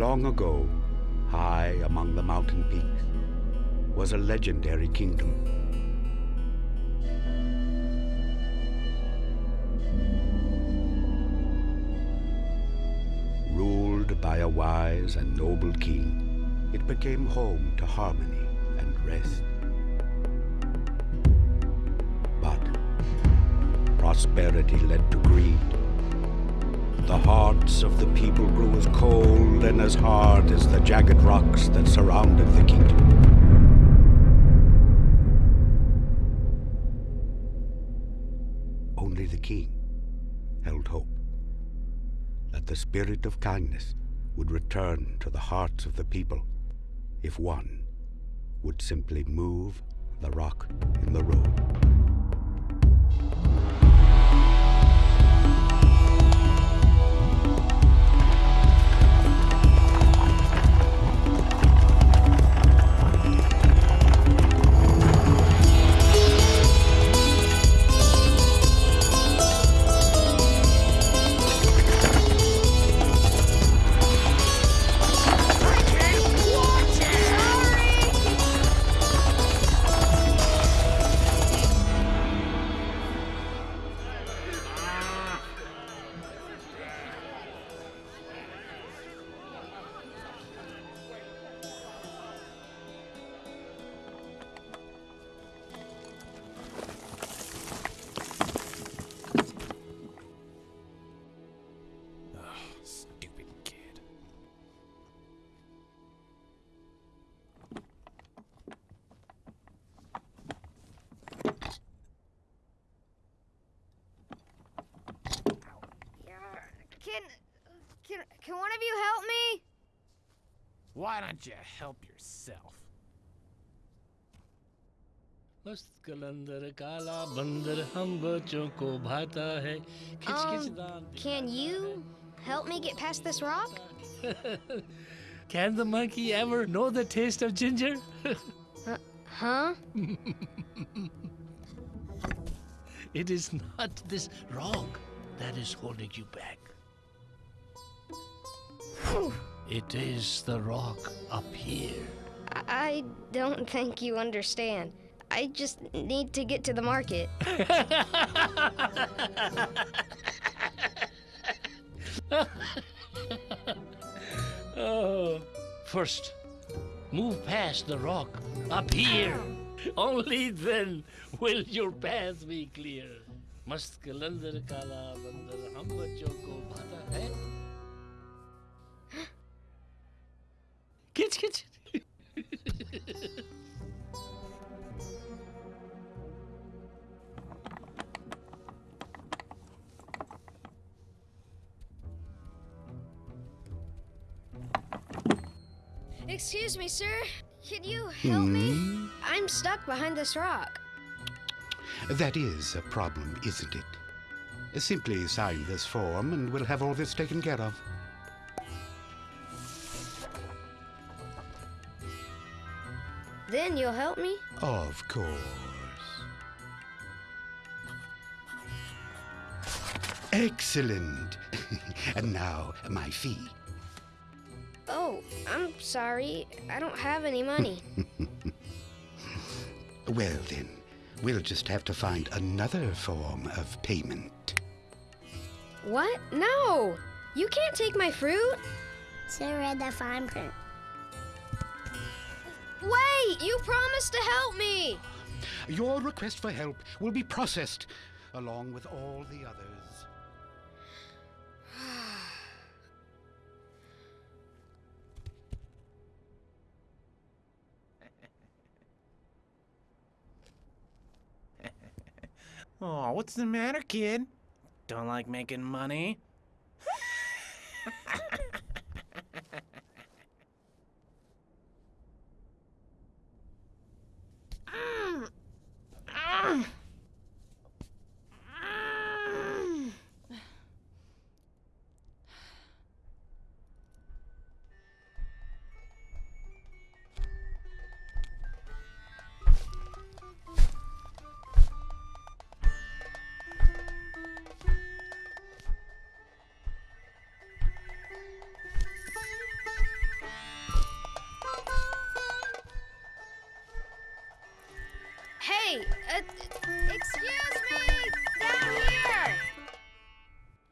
Long ago, high among the mountain peaks, was a legendary kingdom. Ruled by a wise and noble king, it became home to harmony and rest. But prosperity led to greed. The hearts of the people grew as cold as hard as the jagged rocks that surrounded the kingdom. Only the king held hope that the spirit of kindness would return to the hearts of the people if one would simply move the rock in the road. can can can one of you help me? Why don't you help yourself? मस्त कलंदर काला बंदर हम बच्चों को भाता है खिच खिच Um, दांत can you help me get past this rock? Can the monkey ever know the taste of ginger? Huh? it is not this rock that is holding you back. It is the rock up here. I- I don't think you understand. I just need to get to the market. Oh, first, move past the rock up here. Only then will your path be clear. मस्त कलंदर काला बंदर हम बच्चों को भाता है continue. Excuse me, sir. Can you help mm. me? Hmm. I'm stuck behind this rock. That is a problem, isn't it? Simply sign this form and we'll have all this taken care of. Then you'll help me? Of course. Excellent. and now, my fee. Oh, I'm sorry. I don't have any money. Well, then, we'll just have to find another form of payment. what? No! You can't take my fruit. So read the fine print. Wait! You promised to help me! Your request for help will be processed along with all the others. Oh, what's the matter, kid? Don't like making money?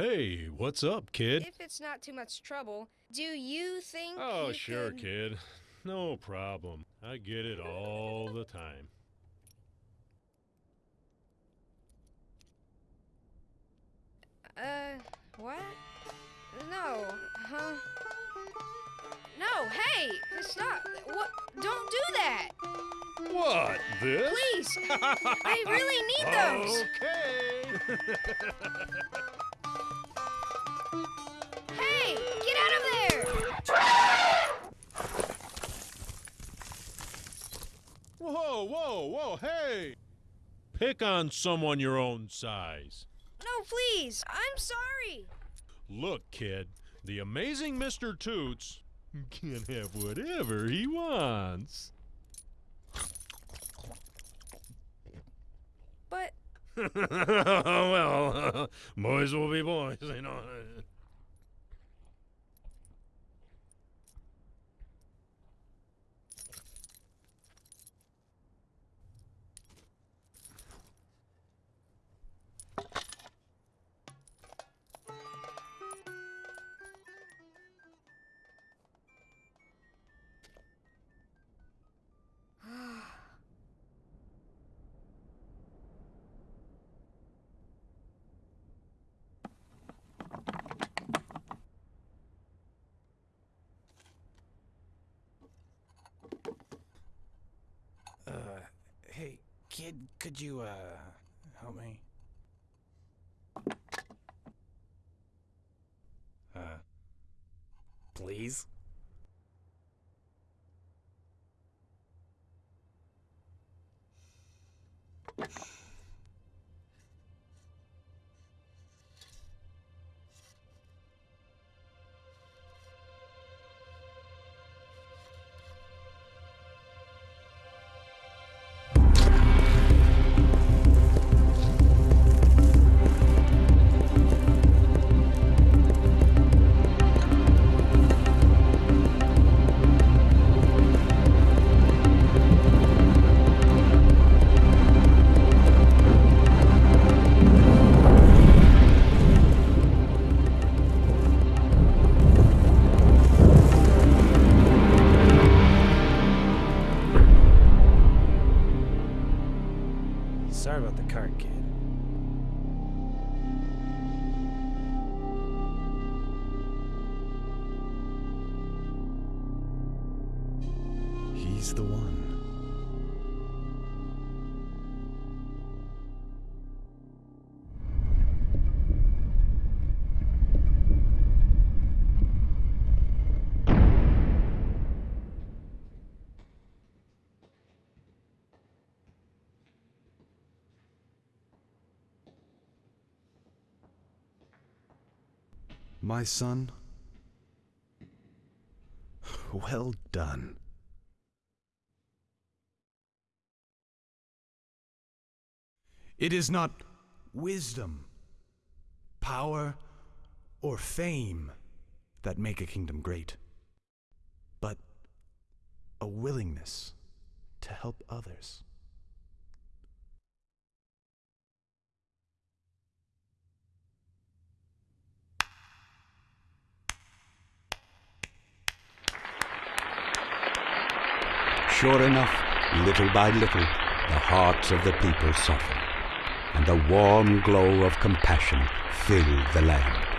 Hey, what's up, kid? If it's not too much trouble, do you think Oh, you sure, could- kid. No problem. I get it all the time. Uh, what? No, huh? No, hey, stop. What? Don't do that. What? This? Please. I really need those. Okay. whoa, whoa, whoa, hey! Pick on someone your own size. No, please. I'm sorry. Look, kid, the amazing Mr. Toots can have whatever he wants. But well, boys will be boys, you know. Could you, uh, help me? About the cart, kid. My son? Well done. It is not wisdom, power, or fame that make a kingdom great, but a willingness to help others. Sure enough, little by little, the hearts of the people softened, and a warm glow of compassion filled the land.